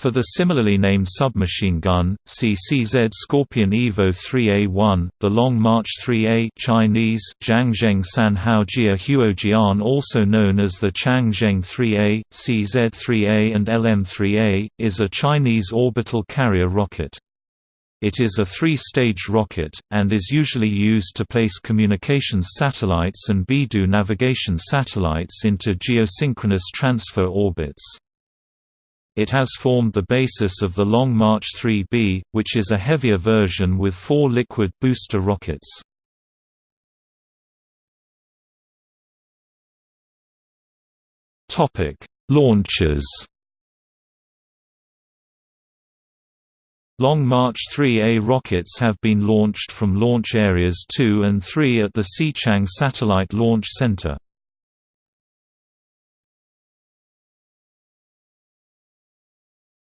For the similarly named submachine gun, CZ Scorpion Evo 3A1, the Long March 3A Chinese Changzheng Sanhao Jia Huojian also known as the Changzheng 3A, CZ-3A and LM-3A, is a Chinese orbital carrier rocket. It is a three-stage rocket, and is usually used to place communications satellites and BeiDou navigation satellites into geosynchronous transfer orbits. It has formed the basis of the Long March 3B, which is a heavier version with four liquid booster rockets. Launches Long March 3A rockets have been launched from launch areas 2 and 3 at the Xichang Satellite Launch Center.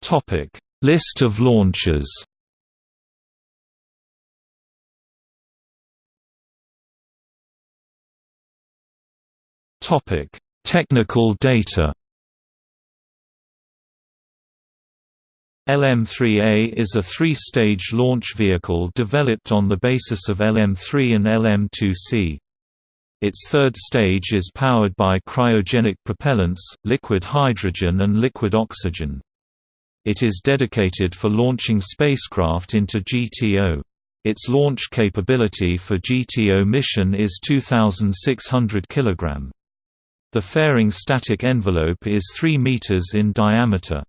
Topic: List of launches. Topic: Technical data. LM-3A is a three-stage launch vehicle developed on the basis of LM-3 and LM-2C. Its third stage is powered by cryogenic propellants, liquid hydrogen and liquid oxygen. It is dedicated for launching spacecraft into GTO. Its launch capability for GTO mission is 2,600 kg. The fairing static envelope is 3 meters in diameter.